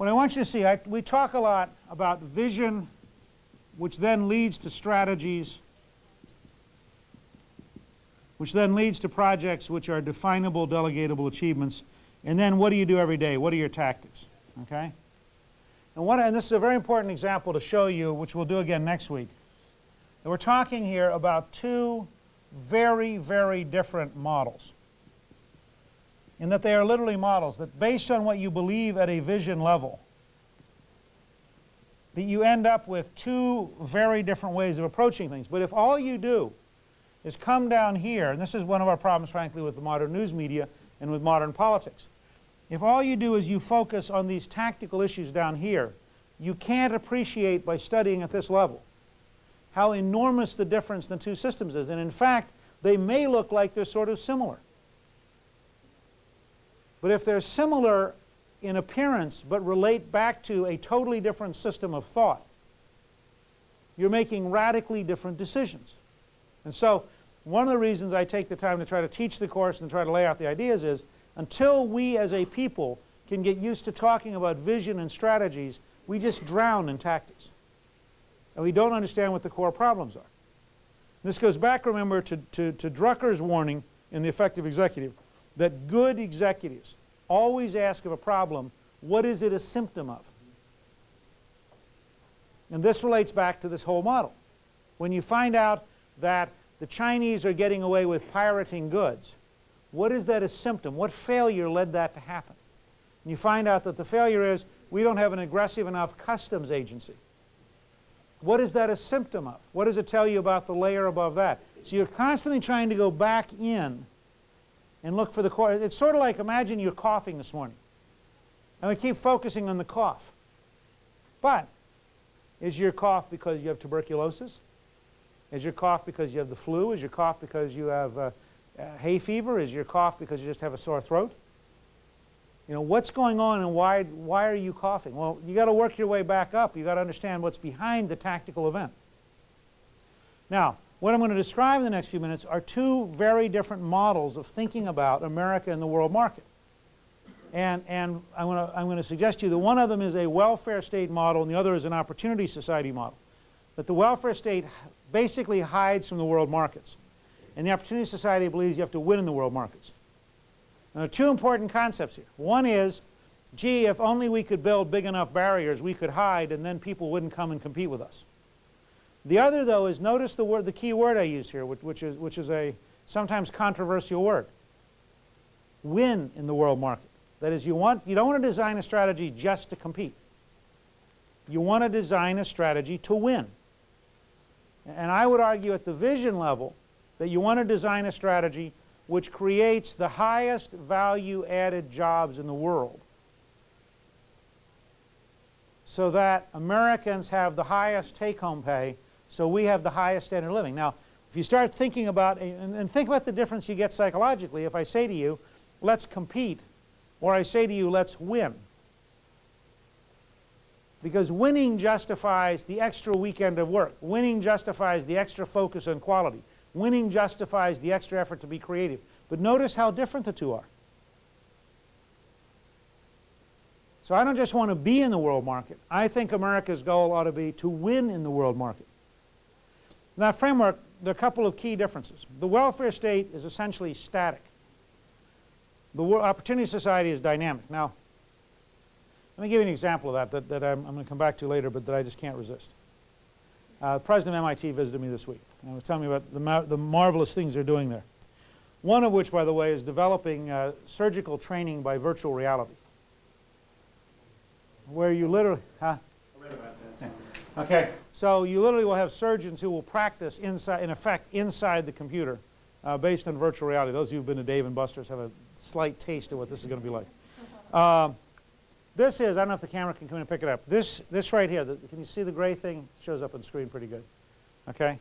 What I want you to see, I, we talk a lot about vision, which then leads to strategies, which then leads to projects which are definable, delegatable achievements. And then what do you do every day? What are your tactics? Okay? And, what, and this is a very important example to show you, which we'll do again next week. And we're talking here about two very, very different models. In that they are literally models that based on what you believe at a vision level, that you end up with two very different ways of approaching things. But if all you do is come down here, and this is one of our problems, frankly, with the modern news media and with modern politics. If all you do is you focus on these tactical issues down here, you can't appreciate by studying at this level how enormous the difference in the two systems is. And in fact, they may look like they're sort of similar. But if they're similar in appearance but relate back to a totally different system of thought, you're making radically different decisions. And so one of the reasons I take the time to try to teach the course and try to lay out the ideas is until we as a people can get used to talking about vision and strategies, we just drown in tactics. And we don't understand what the core problems are. This goes back, remember, to, to, to Drucker's warning in The Effective Executive that good executives always ask of a problem, what is it a symptom of? And this relates back to this whole model. When you find out that the Chinese are getting away with pirating goods, what is that a symptom? What failure led that to happen? And you find out that the failure is we don't have an aggressive enough customs agency. What is that a symptom of? What does it tell you about the layer above that? So you're constantly trying to go back in and look for the core. It's sort of like imagine you're coughing this morning. And we keep focusing on the cough. But is your cough because you have tuberculosis? Is your cough because you have the flu? Is your cough because you have uh, uh, hay fever? Is your cough because you just have a sore throat? You know, what's going on and why, why are you coughing? Well, you got to work your way back up. you got to understand what's behind the tactical event. Now, what I'm going to describe in the next few minutes are two very different models of thinking about America and the world market. And, and I'm, going to, I'm going to suggest to you that one of them is a welfare state model and the other is an opportunity society model. That the welfare state basically hides from the world markets. And the opportunity society believes you have to win in the world markets. Now, there are two important concepts here. One is, gee, if only we could build big enough barriers, we could hide and then people wouldn't come and compete with us. The other, though, is notice the, word, the key word I use here, which, which, is, which is a sometimes controversial word. Win in the world market. That is, you, want, you don't want to design a strategy just to compete. You want to design a strategy to win. And I would argue at the vision level that you want to design a strategy which creates the highest value added jobs in the world so that Americans have the highest take-home pay so we have the highest standard of living. Now, if you start thinking about, and, think about the difference you get psychologically if I say to you, let's compete, or I say to you, let's win. Because winning justifies the extra weekend of work. Winning justifies the extra focus on quality. Winning justifies the extra effort to be creative. But notice how different the two are. So I don't just want to be in the world market. I think America's goal ought to be to win in the world market. In that framework, there are a couple of key differences. The welfare state is essentially static. The Opportunity Society is dynamic. Now, let me give you an example of that that, that I'm, I'm going to come back to later, but that I just can't resist. Uh, the president of MIT visited me this week and was telling me about the, mar the marvelous things they're doing there. One of which, by the way, is developing uh, surgical training by virtual reality. Where you literally, huh? Okay, so you literally will have surgeons who will practice inside, in effect, inside the computer uh, based on virtual reality. Those of you who've been to Dave and Buster's have a slight taste of what this is going to be like. Uh, this is, I don't know if the camera can come in and pick it up. This, this right here, the, can you see the gray thing? It shows up on screen pretty good. Okay?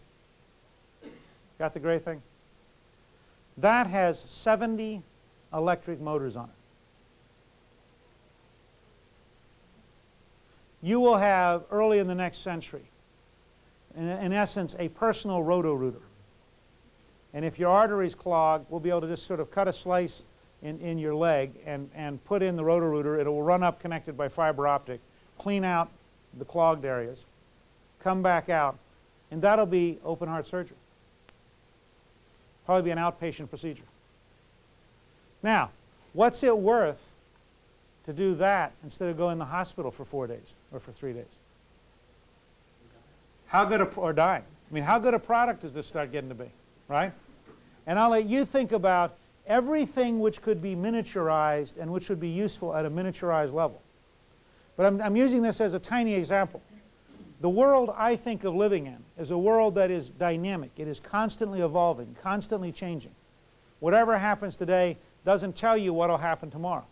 Got the gray thing? That has 70 electric motors on it. You will have early in the next century, in, in essence, a personal roto-rooter. And if your arteries clog, we'll be able to just sort of cut a slice in, in your leg and, and put in the roto-rooter. It will run up connected by fiber optic, clean out the clogged areas, come back out, and that'll be open heart surgery. Probably be an outpatient procedure. Now, what's it worth to do that instead of going in the hospital for four days or for three days? How good a, or dying. I mean, how good a product does this start getting to be, right? And I'll let you think about everything which could be miniaturized and which would be useful at a miniaturized level. But I'm, I'm using this as a tiny example. The world I think of living in is a world that is dynamic. It is constantly evolving, constantly changing. Whatever happens today doesn't tell you what will happen tomorrow.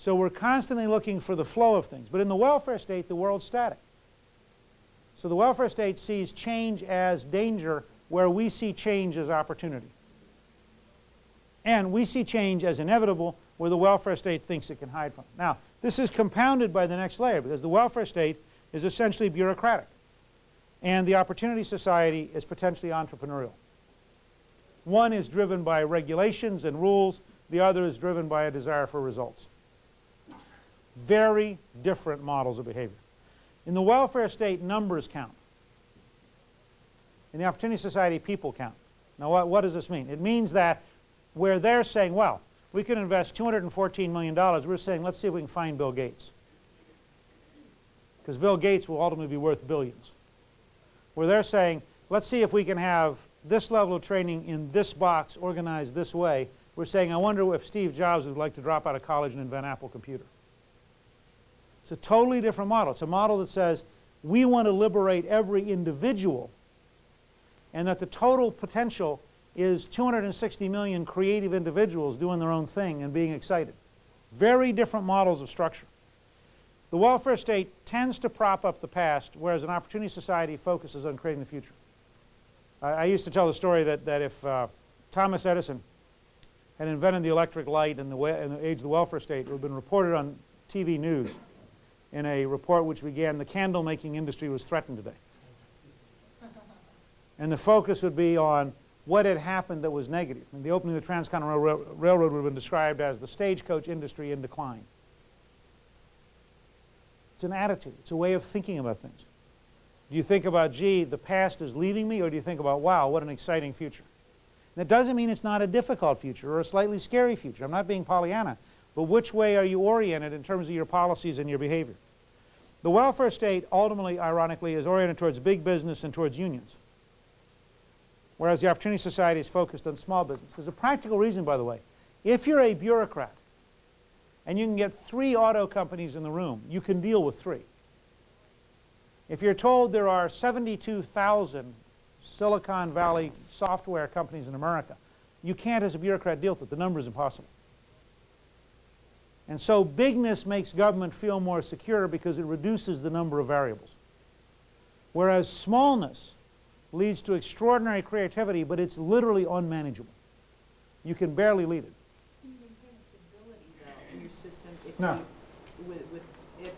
So we're constantly looking for the flow of things. But in the welfare state, the world's static. So the welfare state sees change as danger where we see change as opportunity. And we see change as inevitable where the welfare state thinks it can hide from. Now, this is compounded by the next layer because the welfare state is essentially bureaucratic. And the opportunity society is potentially entrepreneurial. One is driven by regulations and rules. The other is driven by a desire for results. Very different models of behavior. In the welfare state, numbers count. In the Opportunity Society, people count. Now, what, what does this mean? It means that where they're saying, well, we can invest $214 million, we're saying, let's see if we can find Bill Gates. Because Bill Gates will ultimately be worth billions. Where they're saying, let's see if we can have this level of training in this box organized this way. We're saying, I wonder if Steve Jobs would like to drop out of college and invent Apple Computer. It's a totally different model. It's a model that says we want to liberate every individual and that the total potential is 260 million creative individuals doing their own thing and being excited. Very different models of structure. The welfare state tends to prop up the past, whereas an opportunity society focuses on creating the future. I, I used to tell the story that, that if uh, Thomas Edison had invented the electric light in the, in the age of the welfare state, it would have been reported on TV news in a report which began, the candle making industry was threatened today. And the focus would be on what had happened that was negative. I mean, the opening of the Transcontinental Railroad would have been described as the stagecoach industry in decline. It's an attitude. It's a way of thinking about things. Do you think about, gee, the past is leaving me, or do you think about, wow, what an exciting future? That doesn't mean it's not a difficult future or a slightly scary future. I'm not being Pollyanna. But which way are you oriented in terms of your policies and your behavior? The welfare state ultimately, ironically, is oriented towards big business and towards unions whereas the Opportunity Society is focused on small business. There's a practical reason, by the way. If you're a bureaucrat and you can get three auto companies in the room, you can deal with three. If you're told there are 72,000 Silicon Valley software companies in America, you can't as a bureaucrat deal with it. The number is impossible. And so bigness makes government feel more secure because it reduces the number of variables. Whereas smallness leads to extraordinary creativity, but it's literally unmanageable. You can barely lead it. You maintain stability, though, in your system if No. you, with, with, if.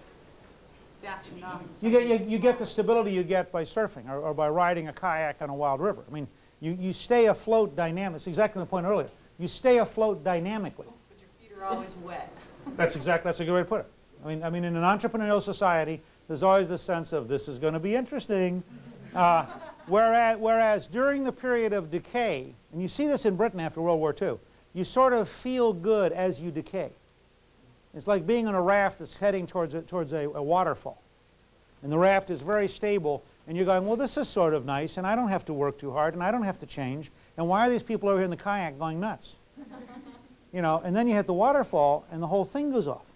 You get, you, you get the stability you get by surfing or, or by riding a kayak on a wild river. I mean, you, you stay afloat dynamically. It's exactly the point earlier. You stay afloat dynamically. Oh, but your feet are always wet. That's exactly, that's a good way to put it. I mean, I mean, in an entrepreneurial society, there's always the sense of this is going to be interesting. Uh, Whereas, whereas during the period of decay, and you see this in Britain after World War II, you sort of feel good as you decay. It's like being on a raft that's heading towards a, towards a, a waterfall. And the raft is very stable, and you're going, well, this is sort of nice, and I don't have to work too hard, and I don't have to change. And why are these people over here in the kayak going nuts? You know, and then you hit the waterfall, and the whole thing goes off.